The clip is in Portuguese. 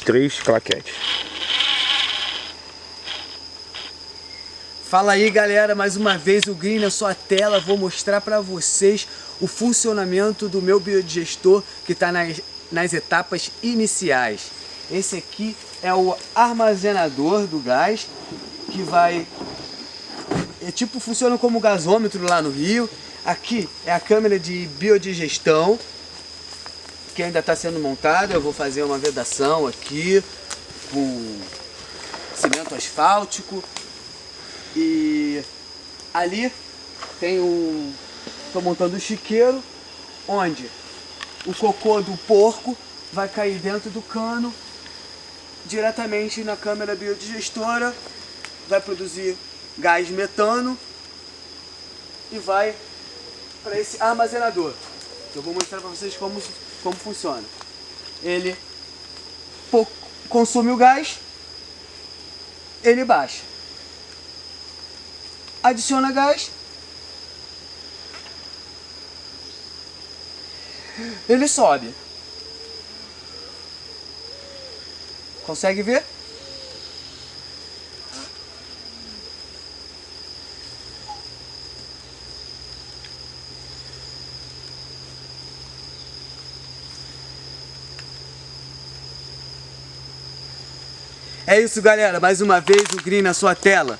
três claquetes. Fala aí galera, mais uma vez o Green na sua tela, vou mostrar para vocês o funcionamento do meu biodigestor que está nas, nas etapas iniciais. Esse aqui é o armazenador do gás, que vai... É tipo, funciona como gasômetro lá no Rio. Aqui é a câmera de biodigestão, que ainda está sendo montada. Eu vou fazer uma vedação aqui com cimento asfáltico e ali tem um... Estou montando um chiqueiro, onde o cocô do porco vai cair dentro do cano, diretamente na câmera biodigestora, vai produzir gás metano e vai para esse armazenador. Eu vou mostrar para vocês como, como funciona. Ele consome o gás, ele baixa adiciona gás, ele sobe. Consegue ver? É isso galera, mais uma vez o Green na sua tela.